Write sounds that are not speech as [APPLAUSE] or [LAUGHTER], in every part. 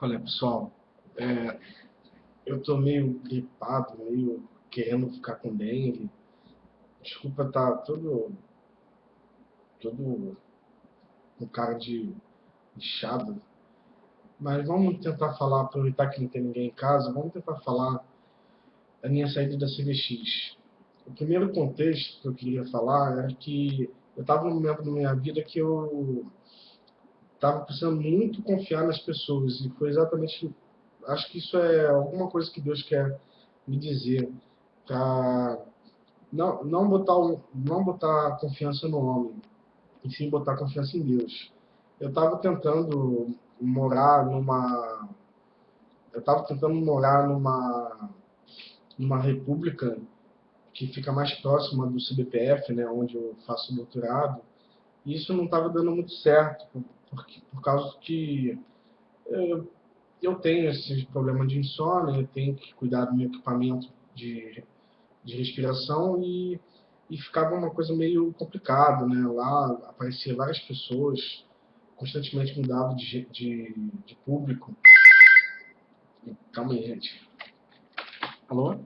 Olha, pessoal, é, eu tô meio gripado, meio querendo ficar com dengue. Desculpa tá todo, todo com cara de inchado. Mas vamos tentar falar, aproveitar que não tem ninguém em casa, vamos tentar falar a minha saída da CVX. O primeiro contexto que eu queria falar era que eu estava num momento da minha vida que eu estava precisando muito confiar nas pessoas e foi exatamente acho que isso é alguma coisa que Deus quer me dizer para não não botar não botar confiança no homem e sim botar confiança em Deus. Eu estava tentando morar numa eu estava tentando morar numa numa república que fica mais próxima do CBPF, né, onde eu faço doutorado, e isso não estava dando muito certo, porque, por causa que eu, eu tenho esse problema de insônia, eu tenho que cuidar do meu equipamento de, de respiração e, e ficava uma coisa meio complicada, né? Lá aparecia várias pessoas, constantemente mudava de, de, de público. Calma aí, gente. Alô?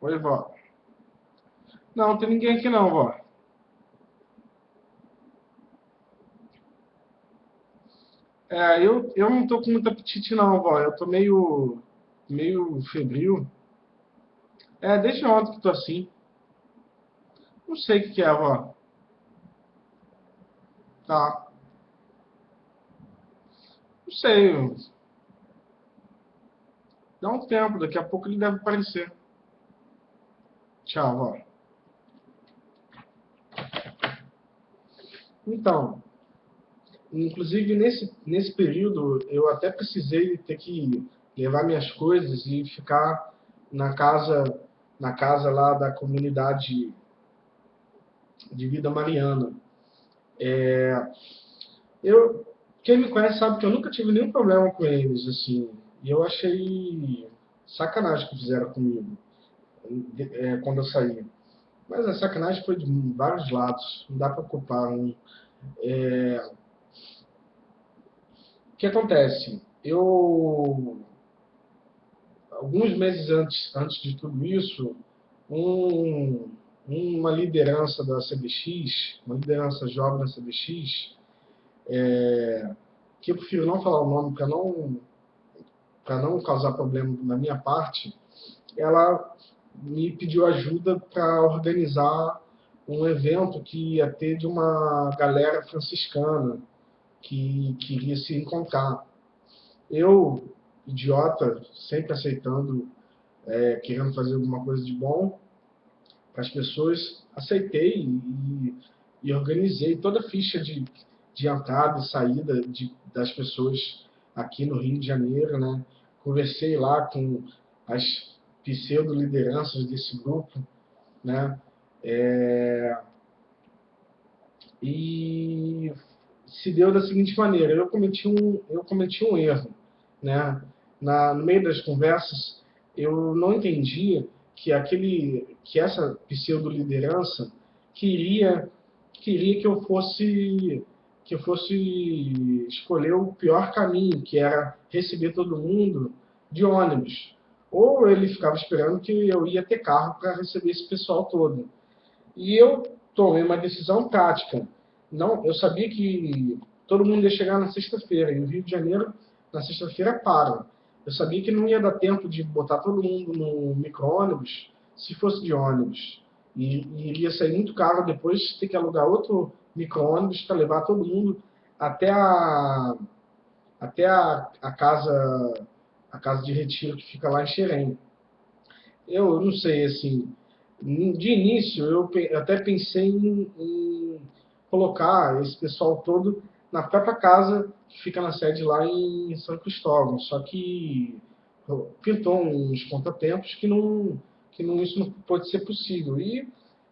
Oi, vó. Não, tem ninguém aqui não, vó. É, eu, eu não tô com muito apetite não, vó. Eu tô meio, meio febril. É, desde ontem que tô assim. Não sei o que, que é, vó. Tá. Não sei. Dá um tempo, daqui a pouco ele deve aparecer. Tchau, vó. Então, inclusive nesse, nesse período eu até precisei ter que levar minhas coisas e ficar na casa na casa lá da comunidade de vida mariana. É, eu quem me conhece sabe que eu nunca tive nenhum problema com eles assim. E eu achei sacanagem que fizeram comigo é, quando eu saí. Mas a sacanagem foi de vários lados, não dá para culpar um. É... Que acontece? Eu, alguns meses antes, antes de tudo isso, um, uma liderança da CBX, uma liderança jovem da CBX, é, que eu prefiro não falar o nome para não, não causar problema na minha parte, ela me pediu ajuda para organizar um evento que ia ter de uma galera franciscana que queria se encontrar. Eu, idiota, sempre aceitando, é, querendo fazer alguma coisa de bom para as pessoas, aceitei e, e, organizei toda a ficha de, de entrada e saída de, das pessoas aqui no Rio de Janeiro, né? Conversei lá com as pseudo-lideranças desse grupo, né? É... E se deu da seguinte maneira, eu cometi um, eu cometi um erro, né? Na, no meio das conversas, eu não entendia que aquele, que essa pseudo-liderança queria, queria que eu fosse que eu fosse escolher o pior caminho, que era receber todo mundo de ônibus ou ele ficava esperando que eu ia ter carro para receber esse pessoal todo. E eu tomei uma decisão prática. Não, eu sabia que todo mundo ia chegar na sexta-feira, e no Rio de Janeiro, na sexta-feira, para. Eu sabia que não ia dar tempo de botar todo mundo no micro-ônibus se fosse de ônibus. E, e iria sair muito caro depois ter que alugar outro micro-ônibus para levar todo mundo até a, até a, a casa a casa de retiro que fica lá em Xerém. Eu não sei, assim, de início eu até pensei em, em colocar esse pessoal todo na própria casa que fica na sede lá em São Cristóvão, só que pintou uns contratempos que não que não, isso não pode ser possível. E,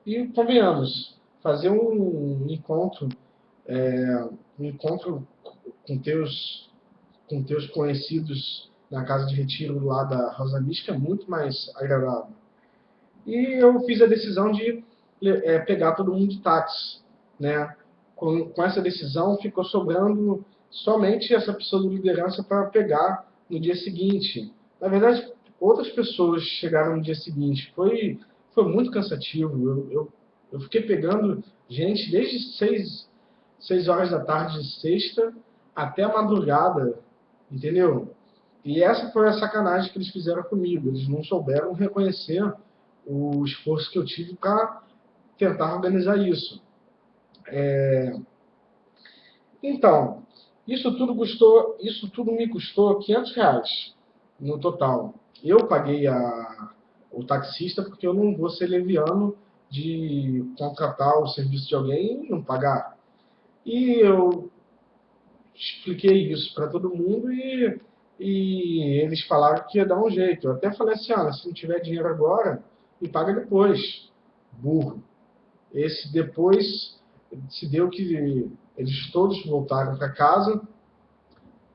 e convenhamos, fazer um encontro, é, um encontro com teus, com teus conhecidos na casa de retiro lá da Rosa Mística é muito mais agradável. E eu fiz a decisão de é, pegar todo mundo de táxi. Né? Com, com essa decisão ficou sobrando somente essa pessoa de liderança para pegar no dia seguinte. Na verdade, outras pessoas chegaram no dia seguinte. Foi, foi muito cansativo. Eu, eu, eu fiquei pegando gente desde seis, seis horas da tarde de sexta até a madrugada, entendeu? E essa foi a sacanagem que eles fizeram comigo. Eles não souberam reconhecer o esforço que eu tive para tentar organizar isso. É... Então, isso tudo, custou, isso tudo me custou 500 reais no total. Eu paguei a, o taxista porque eu não vou ser leviano de contratar o serviço de alguém e não pagar. E eu expliquei isso para todo mundo e, e eles falaram que ia dar um jeito. Eu até falei assim, ah, se não tiver dinheiro agora, me paga depois. Burro. Esse depois se deu que eles todos voltaram para casa,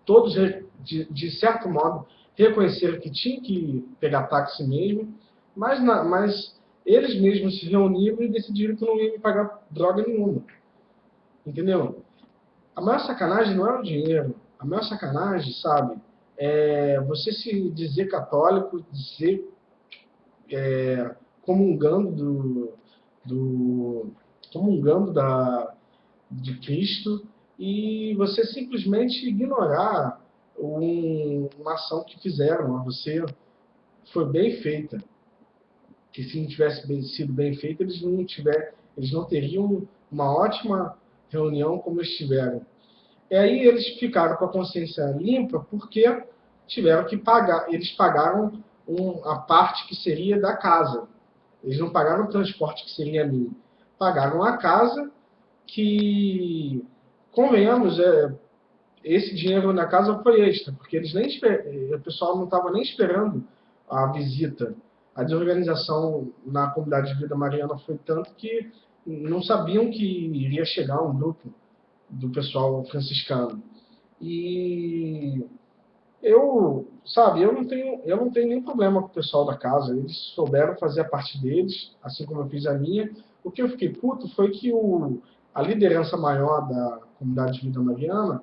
todos, de, de, certo modo, reconheceram que tinha que pegar táxi mesmo, mas, na, mas eles mesmos se reuniram e decidiram que não iam pagar droga nenhuma. Entendeu? A maior sacanagem não é o dinheiro. A maior sacanagem, sabe, é você se dizer católico, dizer é, comungando do, do comungando da, de Cristo e você simplesmente ignorar um, uma ação que fizeram a você foi bem feita. Que se não tivesse bem, sido bem feita, eles não tiver, eles não teriam uma ótima reunião como eles tiveram. E aí eles ficaram com a consciência limpa porque tiveram que pagar, eles pagaram um, a parte que seria da casa. Eles não pagaram o transporte que seria mim. Pagaram a casa que, convenhamos, é, esse dinheiro na casa foi extra, porque eles nem o pessoal não estava nem esperando a visita. A desorganização na comunidade de Vida Mariana foi tanto que não sabiam que iria chegar um grupo do pessoal franciscano. E eu, sabe, eu não tenho, eu não tenho nenhum problema com o pessoal da casa. Eles souberam fazer a parte deles, assim como eu fiz a minha. O que eu fiquei puto foi que o, a liderança maior da comunidade de vida mariana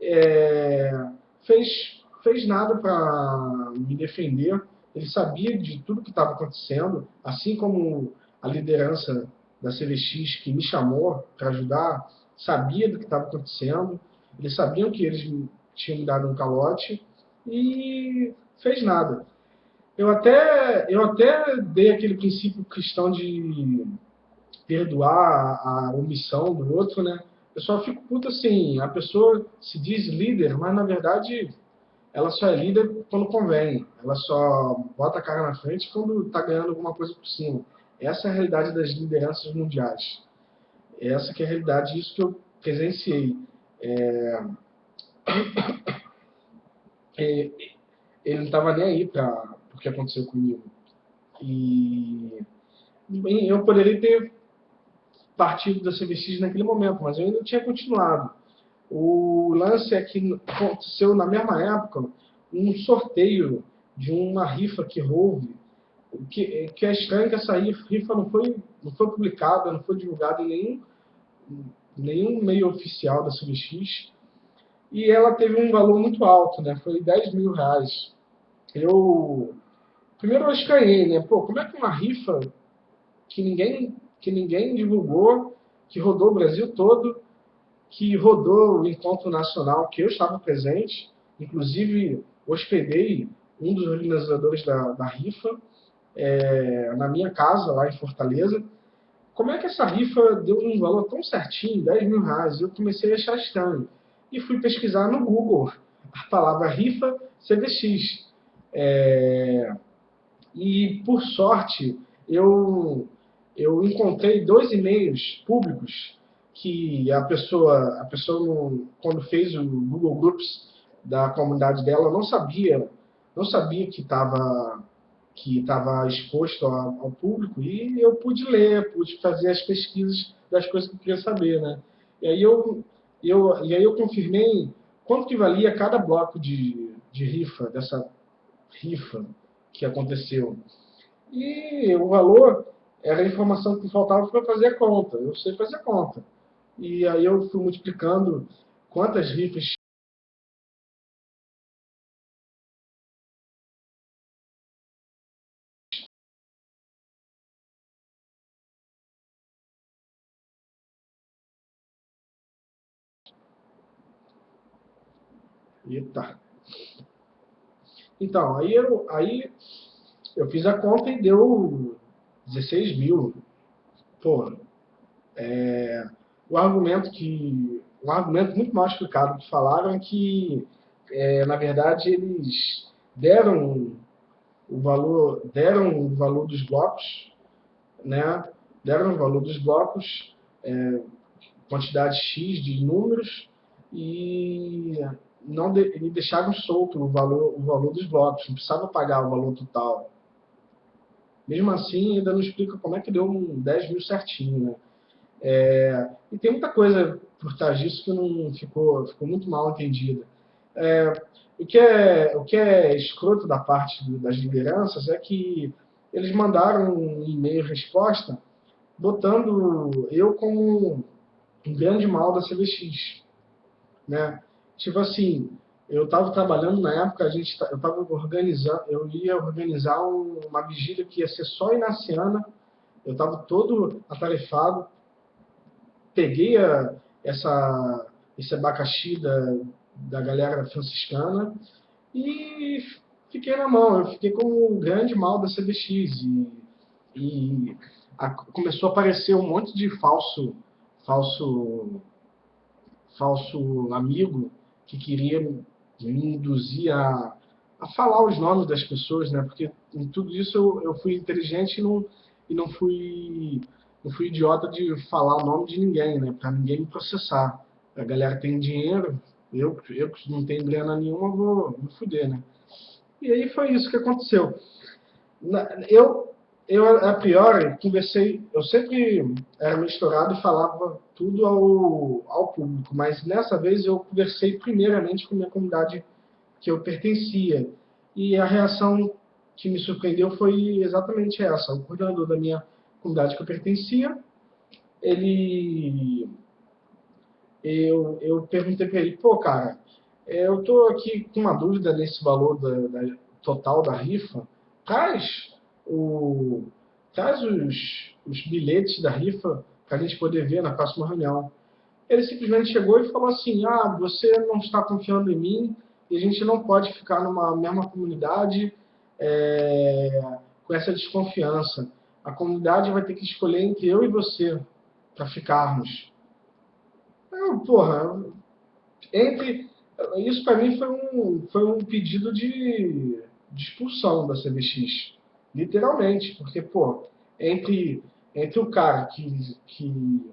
é, fez, fez nada para me defender. Ele sabia de tudo que estava acontecendo, assim como a liderança da CVX que me chamou para ajudar, sabia do que estava acontecendo. Eles sabiam que eles tinham me dado um calote e fez nada. Eu até, eu até dei aquele princípio cristão de perdoar a omissão do outro, né? Eu só fico puto assim, a pessoa se diz líder, mas na verdade ela só é líder quando convém. Ela só bota a cara na frente quando está ganhando alguma coisa por cima. Essa é a realidade das lideranças mundiais. Essa que é a realidade, isso que eu presenciei. É... Ele não estava nem aí para o que aconteceu comigo. E eu poderia ter partido da CVX naquele momento, mas eu ainda tinha continuado. O lance é que aconteceu na mesma época um sorteio de uma rifa que houve, que, que é estranho que essa rifa não foi, não foi publicada, não foi divulgada em nenhum, nenhum meio oficial da CVX, e ela teve um valor muito alto, né? Foi 10 mil reais. Eu primeiro eu escanhei, né? Pô, como é que uma rifa que ninguém que ninguém divulgou, que rodou o Brasil todo, que rodou o encontro nacional que eu estava presente, inclusive hospedei um dos organizadores da, da rifa é, na minha casa lá em Fortaleza. Como é que essa rifa deu um valor tão certinho, 10 mil reais? Eu comecei a achar estranho e fui pesquisar no Google a palavra rifa CVX. É, e, por sorte, eu, eu encontrei dois e-mails públicos que a pessoa, a pessoa quando fez o Google Groups da comunidade dela, não sabia, não sabia que estava que estava exposto ao, público e eu pude ler, pude fazer as pesquisas das coisas que eu queria saber, né? E aí eu eu, e aí eu confirmei quanto que valia cada bloco de, de rifa, dessa rifa que aconteceu. E o valor era a informação que faltava para fazer a conta. Eu sei fazer a conta. E aí eu fui multiplicando quantas rifas Então, aí eu, aí eu fiz a conta e deu 16 mil. Pô, é, o argumento que. Um argumento muito mal explicado que falaram é que, é, na verdade, eles deram o valor, deram o valor dos blocos, né? Deram o valor dos blocos, é, quantidade X de números, e não de, solto o valor, o valor dos blocos, não precisava pagar o valor total. Mesmo assim, ainda não explica como é que deu um 10 mil certinho, né? É, e tem muita coisa por trás disso que não ficou, ficou muito mal entendida. É, o, que é, o que é escroto da parte das lideranças é que eles mandaram um e-mail resposta botando eu como um grande mal da CVX. Né? Tipo assim, eu estava trabalhando na época, a gente, eu estava organizando, eu ia organizar uma vigília que ia ser só inaciana, eu estava todo atarefado, peguei a, essa, esse abacaxi da, da galera franciscana e fiquei na mão. Eu fiquei com um grande mal da CBX e, e a, começou a aparecer um monte de falso, falso, falso amigo que queria me induzir a, a falar os nomes das pessoas, né? Porque em tudo isso eu, eu fui inteligente e não, e não fui não fui idiota de falar o nome de ninguém, né? Para ninguém me processar. A galera tem dinheiro, eu, eu que não tenho grana nenhuma, vou me fuder, né? E aí foi isso que aconteceu. Eu, eu a priori, conversei, eu sempre era misturado e falava tudo ao, ao público, mas nessa vez eu conversei primeiramente com a minha comunidade que eu pertencia. E a reação que me surpreendeu foi exatamente essa. O coordenador da minha comunidade que eu pertencia, ele. Eu, eu perguntei para ele, pô, cara, é, eu tô aqui com uma dúvida nesse valor da, da total da rifa. Traz, o, traz os, os bilhetes da rifa para a gente poder ver na próxima reunião. Ele simplesmente chegou e falou assim: Ah, você não está confiando em mim e a gente não pode ficar numa mesma comunidade é, com essa desconfiança a comunidade vai ter que escolher entre eu e você para ficarmos. Eu, porra, entre isso para mim foi um, foi um pedido de, de expulsão da CBX, literalmente, porque pô, entre entre o cara que, que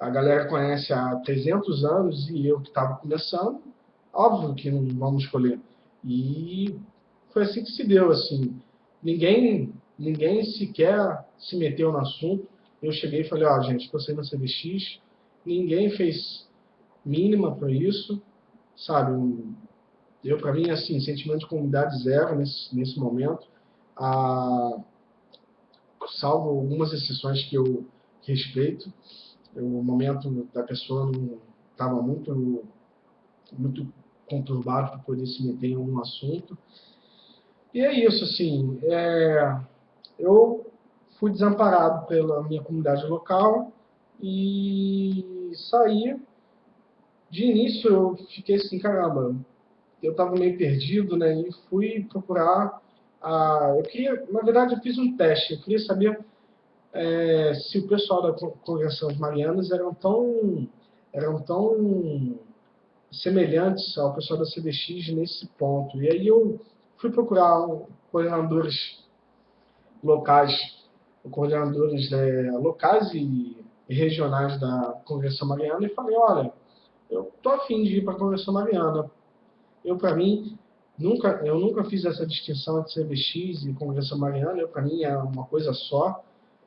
a galera conhece há 300 anos e eu que estava começando, óbvio que não vamos escolher. E foi assim que se deu, assim. Ninguém ninguém sequer se meteu no assunto. Eu cheguei e falei, ó, oh, gente, saindo da CBX, ninguém fez mínima para isso, sabe? Eu, para mim, assim, sentimento de comunidade zero nesse, nesse momento. Ah, salvo algumas exceções que eu respeito. O momento da pessoa não estava muito, muito conturbado para poder se meter em algum assunto. E é isso, assim. É, eu fui desamparado pela minha comunidade local e saí. De início eu fiquei assim, caramba, eu estava meio perdido, né? E fui procurar. A, eu queria, na verdade, eu fiz um teste. Eu queria saber é, se o pessoal da congregação de Marianas eram tão, eram tão semelhantes ao pessoal da CDX nesse ponto. E aí eu fui procurar coordenadores locais, coordenadores é, locais e, e, regionais da Convenção Mariana e falei, olha, eu tô afim de ir para a Convenção Mariana. Eu, para mim, nunca, eu nunca fiz essa distinção entre CBX e Convenção Mariana, para mim, é uma coisa só.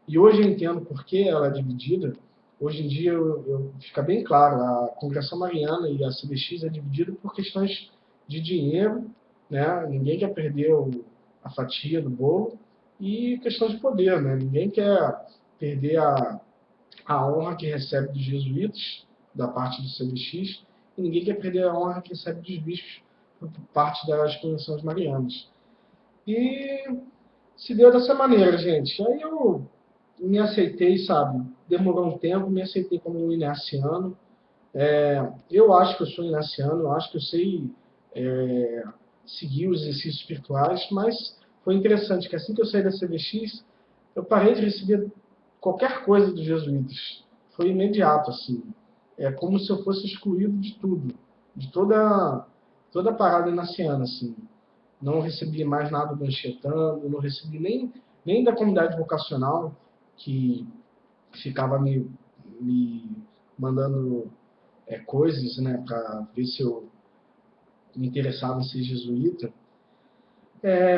E hoje eu entendo por que ela é dividida. Hoje em dia eu, eu, fica bem claro, a Congregação Mariana e a CBX é dividida por questões de dinheiro, né? Ninguém quer perder o, a fatia do bolo e questão de poder, né? Ninguém quer perder a, a honra que recebe dos jesuítas, da parte do CBX, e ninguém quer perder a honra que recebe dos bispos parte das convenções marianas. E se deu dessa maneira, gente. Aí eu me aceitei, sabe? Demorou um tempo, me aceitei como um inaciano. É, eu acho que eu sou inaciano, eu acho que eu sei é, seguir os exercícios espirituais, mas foi interessante que assim que eu saí da CVX, eu parei de receber qualquer coisa dos jesuítas. Foi imediato, assim. É como se eu fosse excluído de tudo, de toda, toda parada inaciana, assim. Não recebi mais nada do Anchetando, não recebi nem, nem da comunidade vocacional, que ficava me, me mandando é, coisas, né, para ver se eu me interessava em ser jesuíta. É,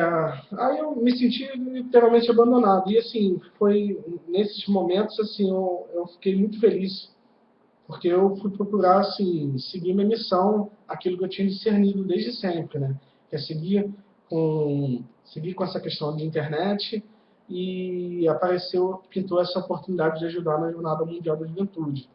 aí eu me senti literalmente abandonado. E assim, foi nesses momentos assim, eu, eu fiquei muito feliz, porque eu fui procurar assim, seguir minha missão, aquilo que eu tinha discernido desde sempre, né? Que é seguir com, seguir com essa questão de internet e apareceu, pintou essa oportunidade de ajudar na Jornada Mundial da Juventude.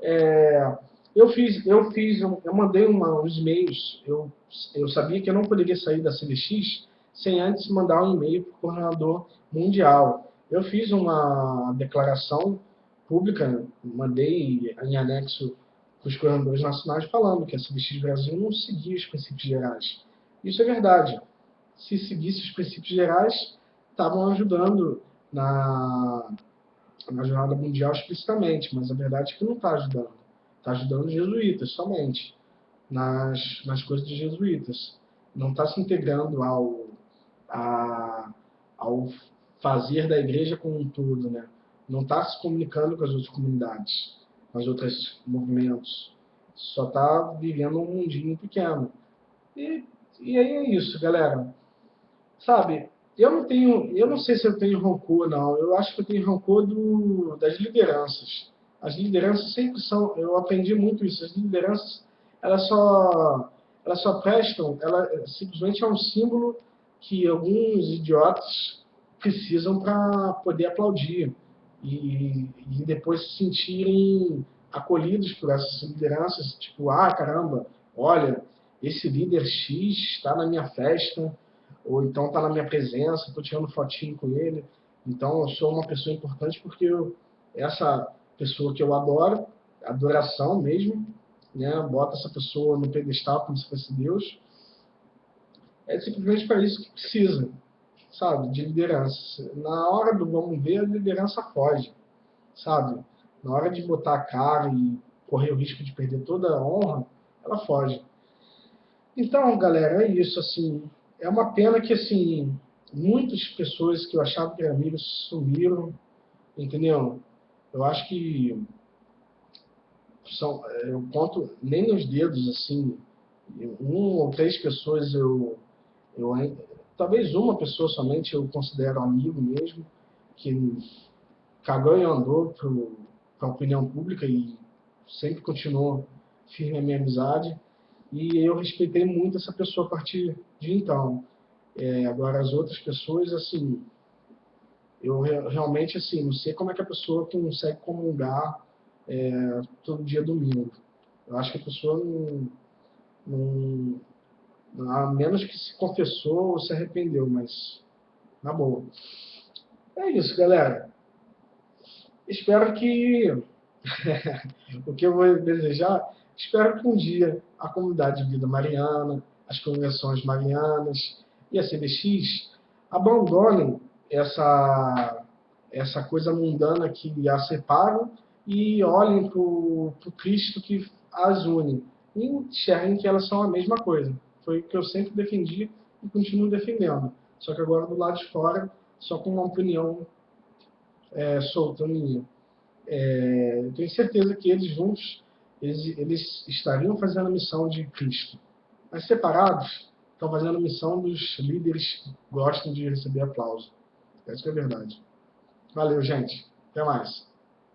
É, eu fiz, eu fiz, eu mandei uma, uns e-mails. Eu, eu sabia que eu não poderia sair da CVX sem antes mandar um e-mail para o coordenador mundial. Eu fiz uma declaração pública, mandei em anexo para os coordenadores nacionais falando que a CVX Brasil não seguia os princípios gerais. Isso é verdade. Se seguisse os princípios gerais, estavam ajudando na, na jornada mundial explicitamente, mas a verdade é que não está ajudando. Está ajudando os jesuítas somente, nas, nas coisas dos jesuítas. Não está se integrando ao, a, ao fazer da igreja como um todo, né? Não está se comunicando com as outras comunidades, com os outros movimentos. Só está vivendo um mundinho pequeno. E, e aí é isso, galera. Sabe, eu não tenho, eu não sei se eu tenho rancor, não. Eu acho que eu tenho rancor do, das lideranças. As lideranças sempre são, eu aprendi muito isso, as lideranças, elas só, elas só prestam, ela simplesmente é um símbolo que alguns idiotas precisam para poder aplaudir e, e depois se sentirem acolhidos por essas lideranças, tipo, ah, caramba, olha, esse líder X está na minha festa, ou então está na minha presença, estou tirando fotinho com ele, então eu sou uma pessoa importante porque eu, essa pessoa que eu adoro, adoração mesmo, né? bota essa pessoa no pedestal como se fosse Deus. É simplesmente para isso que precisa, sabe, de liderança. Na hora do vamos ver, a liderança foge, sabe? Na hora de botar a cara e correr o risco de perder toda a honra, ela foge. Então, galera, é isso, assim, é uma pena que, assim, muitas pessoas que eu achava que eram amigos sumiram, entendeu? Eu acho que são, é, eu conto nem nos dedos, assim, um ou três pessoas eu, eu talvez uma pessoa somente eu considero amigo mesmo, que cagou e andou para a opinião pública e sempre continuou firme a minha amizade. E eu respeitei muito essa pessoa a partir de então. É, agora, as outras pessoas, assim, eu realmente, assim, não sei como é que a pessoa consegue comungar é, todo dia domingo. Eu acho que a pessoa não, não, a menos que se confessou ou se arrependeu, mas na boa. É isso, galera. Espero que [LAUGHS] o que eu vou desejar, espero que um dia a comunidade de vida mariana, as convenções marianas e a CBX abandonem essa, essa coisa mundana que as separam e olhem para o Cristo que as une e enxerguem que elas são a mesma coisa. Foi o que eu sempre defendi e continuo defendendo. Só que agora do lado de fora, só com uma opinião é, solta minha. É, eu tenho certeza que eles juntos, eles, eles estariam fazendo a missão de Cristo. Mas separados, estão fazendo a missão dos líderes que gostam de receber aplauso. Essa é a verdade. Valeu, gente. Até mais.